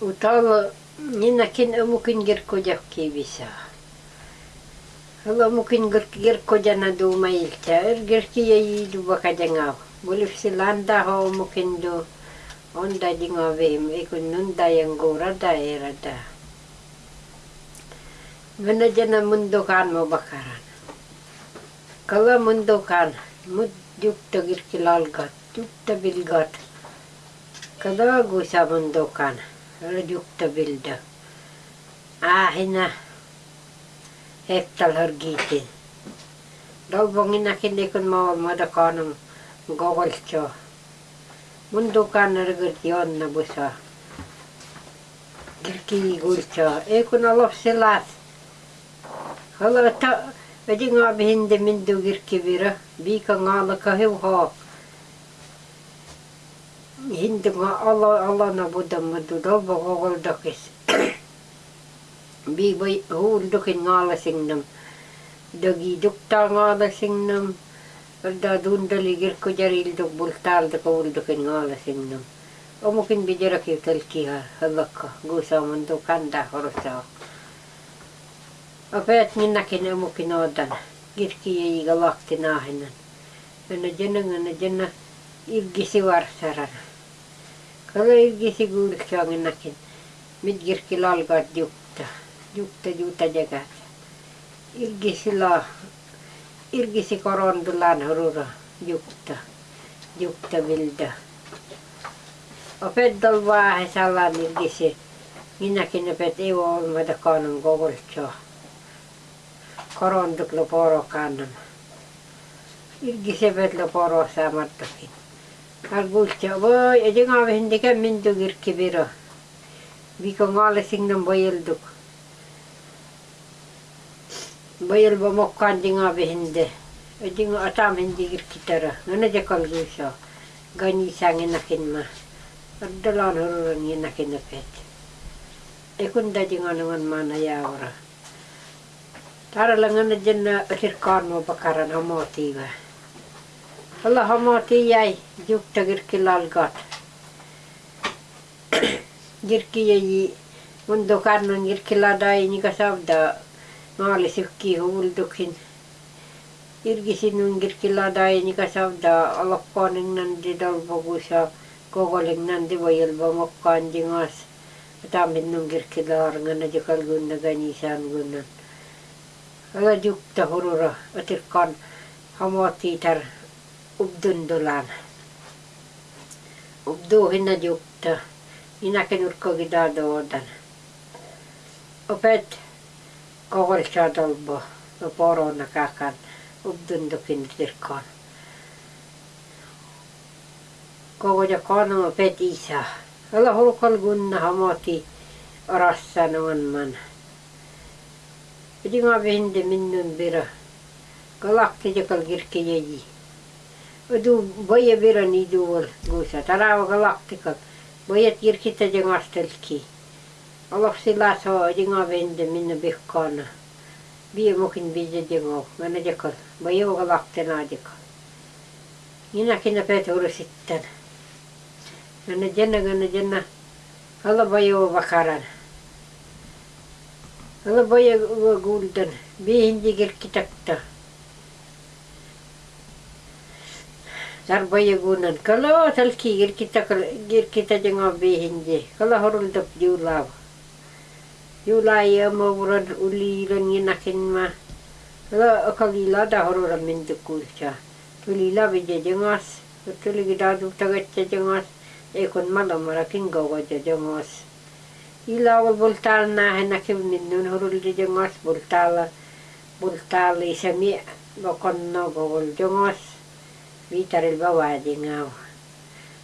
Utalo ninakin amukin gerkojakki bisa. Kalau mungkin gerkoja na do mailcha, er gerki yayi do bakajangaw. Boleh silanda ho mungkin do onda dingawem ikun nunda yang gora daerah da. Menajana mundokan mo bakaran. Kalau mundokan, mud jukta lalgat, jukta bilgat. Kalau gusa mundokan, kalau jukta bilda. Ah, hina hektal hargitin. Dalbongin akin ikun mawal madakanang gogol cho. Mundukan na yon na busa. Girki gulcha. Ikun alof silat. Hala ta Adi nga behinde mindu girki vira. Bika nga la kahiw Hinduma Allah Allah na Buddha mudu dobba kogoldakis. Biibai huuldukin ngaalasingnam. Dagi dukta ngaalasingnam. Verda dundali girku jarilduk bultaalda kogoldakil ngaalasingnam. Omukin bijaraki talkiha habakka guusamandu kanda horosaa. Опять не накине мукин отдан. Гирки ей галакти нахинен. Она дженна, она дженна, иргиси варсарана. Kaikki kuuliksaanginnakin. Mit kirkki lalkaat jukta. Jukta juuta jäkät. Ilkisillä, ilkisi koron tullaan hurura jukta. Jukta viltä. Opet tolvaa he sallaan ilkisi. Minäkin opet ei ole olmata kannan kokultsaa. Koron tuklo poro kannan. Ilkisi opet lo poro saamattakin. قلت voy ejiňa hindike mindik irki biri. Bikon gali siňden boýuldyk. Boýul bomokkan diňa behinde. Ejiňe atam hindi irki tara. Nene de kalgysa. Gani saňe nakinma. Ardalan hurun yinakine pet. Ekunda diňa nuňan mana ýawra. Tara laňana jenna ötirkan o bakaran hamotiga. Bakaran hamoti ba Allah hamoti yay juk tagir kilal gat girki yayi mundo karnan girkiladai ni kasabda maalisykki huuldukin irgisinun girkiladai ni kasabda alakkaning nandi dalbogusa kogoling nandi wayalba mokkaan jingas. Atamin nung girkilar nga na jikal guna ganisan gunan. Ala jukta obdundulan. Obduihin ne juttu. Minäkin urkkokin täältä otan. Opet kohdissa tolbo. No porona kakan. Obdundukin tirkkaan. Kohdja konoma pet isa, Olla hulkon kunna hamoti rassan onman. Pidin avindi minnun bira. Galakki jokal kirkki jäji. Ыду бая берен иду ол гуса. Тарауға галактика. Баят еркеті дең астылки. Аллах сыйласа деңа бенді мені беккана. Бие мұхин бізді дең ол. Мәні декіл. Бая оға лақтына декіл. Нина кені пәт ұрысыттан. Мәні жена, мәні жена. Алла бая оға. Алла бая гулдан. Gunan Kalau talki gir kita gir kita jangaw bihin je Kalau horul dap julaw Julai ya mawuran uliran yinakin ma. Hala akalila da horuran mintukulcha Tulila bija jangas Tuli gidadu tagatcha jangas Ekon malam marakin gawaja jangas ilawal bultal na hanakim ninnun hurul di jengos bultal bultal isami. Bakon no gogol jengos bitaril bawa jengaw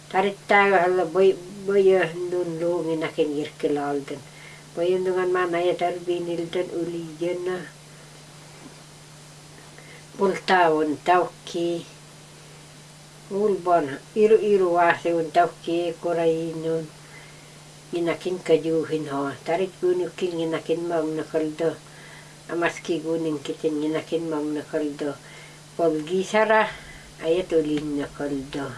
tarit tayo hala boy boy nun lungi nakin girkilal den boy dengan mana ya tarbinil den uli jena bultawon tawki ulbon iru iru wasi un tawki kurayinun inakin kajuhin ho tarit gunukin inakin mam nakaldo amaski gunin kitin inakin mam nakaldo pag а это линна кольдо.